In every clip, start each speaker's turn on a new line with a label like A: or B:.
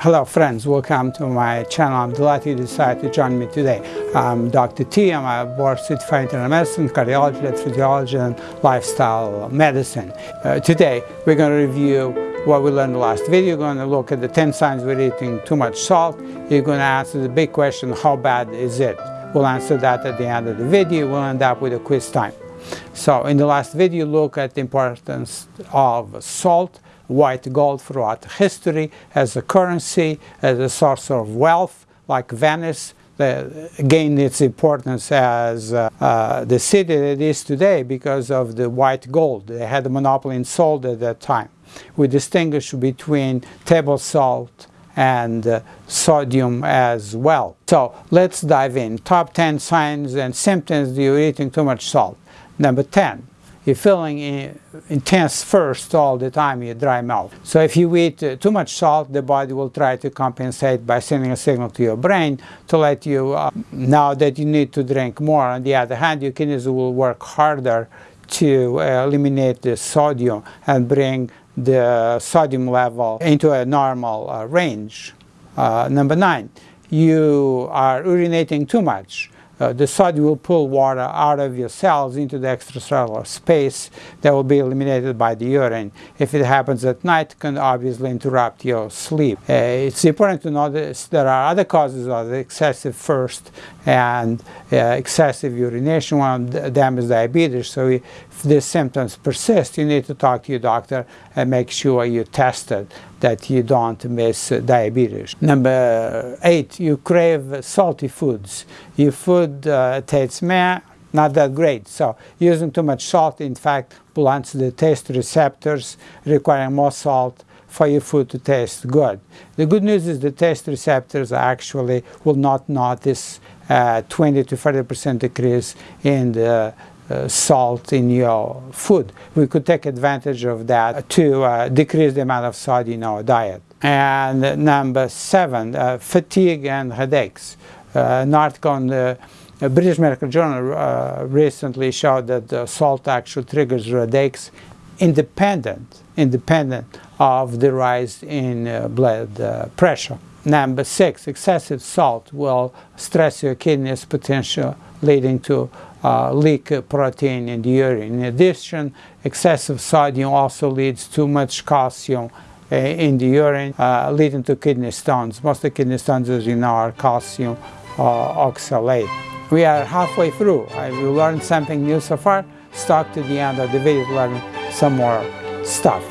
A: Hello friends, welcome to my channel. I'm delighted you decided to join me today. I'm Dr. T. I'm a board certified internal medicine, cardiology, physiology, and lifestyle medicine. Uh, today we're going to review what we learned in the last video. We're going to look at the 10 signs we're eating too much salt. You're going to answer the big question, how bad is it? We'll answer that at the end of the video. We'll end up with a quiz time. So in the last video, look at the importance of salt white gold throughout history as a currency, as a source of wealth, like Venice gained its importance as uh, uh, the city that it is today because of the white gold. They had a monopoly in salt at that time. We distinguish between table salt and uh, sodium as well. So let's dive in. Top 10 signs and symptoms you're eating too much salt. Number 10, you're feeling intense thirst all the time, you dry mouth. So if you eat uh, too much salt, the body will try to compensate by sending a signal to your brain to let you uh, know that you need to drink more. On the other hand, your kidneys will work harder to uh, eliminate the sodium and bring the sodium level into a normal uh, range. Uh, number nine, you are urinating too much uh, the sodium will pull water out of your cells into the extracellular space that will be eliminated by the urine. If it happens at night, it can obviously interrupt your sleep. Uh, it's important to notice there are other causes of excessive thirst and uh, excessive urination. One of them is diabetes. So if these symptoms persist, you need to talk to your doctor and make sure you tested that you don't miss diabetes. Number eight, you crave salty foods. Your food uh, tastes meh, not that great. So using too much salt, in fact, blunts the taste receptors, requiring more salt for your food to taste good. The good news is the taste receptors actually will not notice uh, 20 to 30 percent decrease in the uh, salt in your food. We could take advantage of that to uh, decrease the amount of salt in our diet. And number seven, uh, fatigue and headaches. Uh, an article in the British Medical Journal uh, recently showed that salt actually triggers headaches independent, independent of the rise in blood pressure. Number six, excessive salt will stress your kidneys, potential leading to uh, leak protein in the urine. In addition, excessive sodium also leads to much calcium uh, in the urine, uh, leading to kidney stones. Most of the kidney stones, as you know, are calcium uh, oxalate. We are halfway through. Have you learned something new so far? Stuck to the end of the video to learn some more stuff.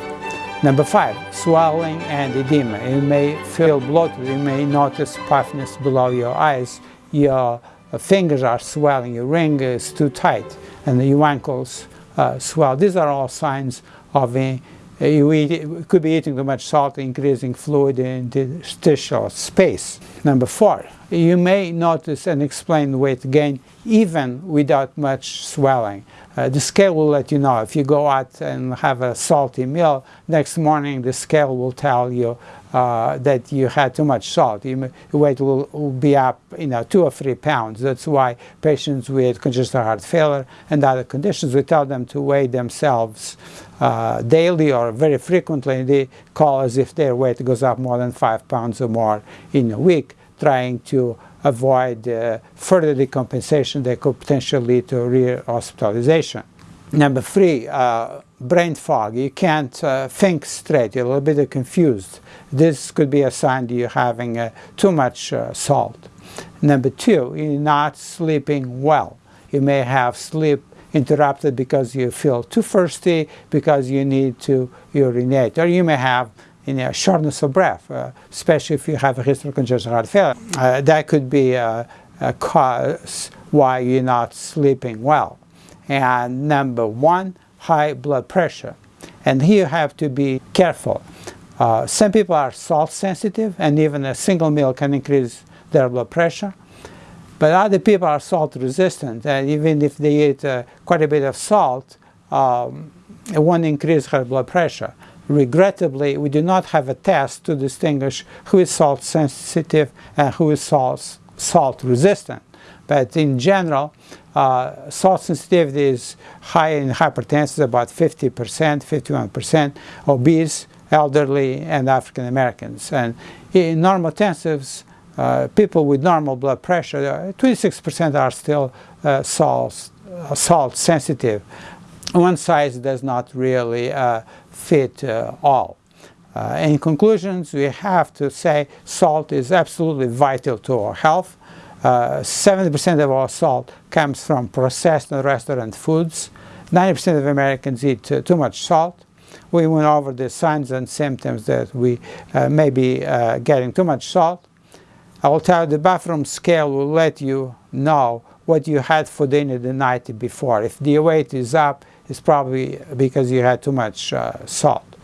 A: Number five, swelling and edema. You may feel bloated. You may notice puffiness below your eyes. Your fingers are swelling, your ring is too tight, and your ankles uh, swell. These are all signs of a, you eat, could be eating too much salt, increasing fluid in the interstitial space. Number four, you may notice an explained weight gain even without much swelling. Uh, the scale will let you know. If you go out and have a salty meal, next morning the scale will tell you uh, that you had too much salt. Your weight will, will, be up, you know, two or three pounds. That's why patients with congestive heart failure and other conditions, we tell them to weigh themselves uh, daily or very frequently. They call as if their weight goes up more than five pounds or more in a week, trying to avoid uh, further decompensation that could potentially lead to re-hospitalization. Number three, uh, brain fog. You can't uh, think straight. You're a little bit confused. This could be a sign that you're having uh, too much uh, salt. Number two, you're not sleeping well. You may have sleep interrupted because you feel too thirsty, because you need to urinate, or you may have in a shortness of breath, uh, especially if you have a history of congestive heart failure. Uh, that could be a, a, cause why you're not sleeping well. And number one, high blood pressure. And here you have to be careful. Uh, some people are salt sensitive and even a single meal can increase their blood pressure. But other people are salt resistant and even if they eat uh, quite a bit of salt, um, it won't increase her blood pressure. Regrettably, we do not have a test to distinguish who is salt sensitive and who is salt, salt resistant. But in general, uh, salt sensitivity is high in hypertensive, about 50%, 51%, obese, elderly, and African Americans. And In normotensives, uh, people with normal blood pressure, 26% uh, are still uh, salt, uh, salt sensitive. One size does not really uh, fit uh, all. in conclusions, we have to say salt is absolutely vital to our health. 70% of our salt comes from processed and restaurant foods. 90% of Americans eat too much salt we went over the signs and symptoms that we uh, may be uh, getting too much salt. I will tell you the bathroom scale will let you know what you had for dinner the night before. If the weight is up, it's probably because you had too much uh, salt.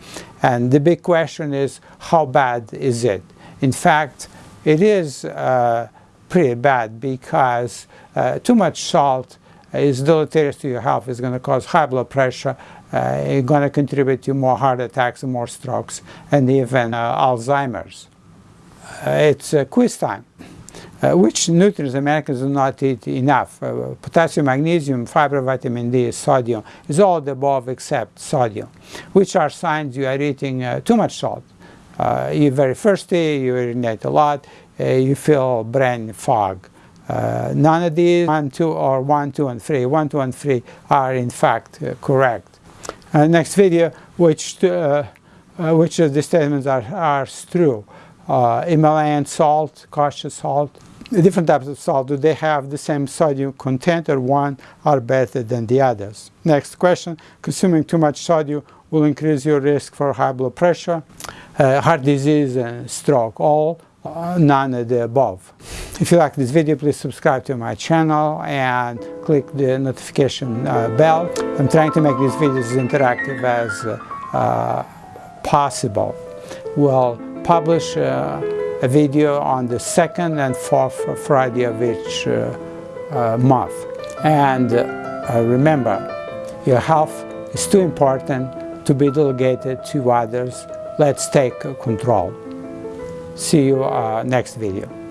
A: And the big question is, how bad is it? In fact, it is uh, pretty bad because uh, too much salt is deleterious to your health. It's going to cause high blood pressure, uh, it's going to contribute to more heart attacks and more strokes and even uh, Alzheimer's. Uh, it's quiz time. Uh, which nutrients Americans do not eat enough. Uh, potassium, magnesium, fiber, vitamin D, sodium is all the above except sodium. Which are signs you are eating uh, too much salt. you're very thirsty, you urinate a lot, you feel brain fog. none of these, 1, 2, or 1, 2, and 3, 1, 2, and 3 are in fact correct. Uh, next video, which uh, uh, which of the statements are, are true. Himalayan salt, kosher salt, different types of salt, do they have the same sodium content or one are better than the others? Next question, consuming too much sodium will increase your risk for high blood pressure, uh, heart disease and stroke, all uh, none of the above. If you like this video, please subscribe to my channel and click the notification uh, bell. I'm trying to make these videos as interactive as uh, possible. We'll publish uh, a video on the second and fourth Friday of each uh, uh, month. And remember, your health is too important to be delegated to others. Let's take control. See you uh, next video.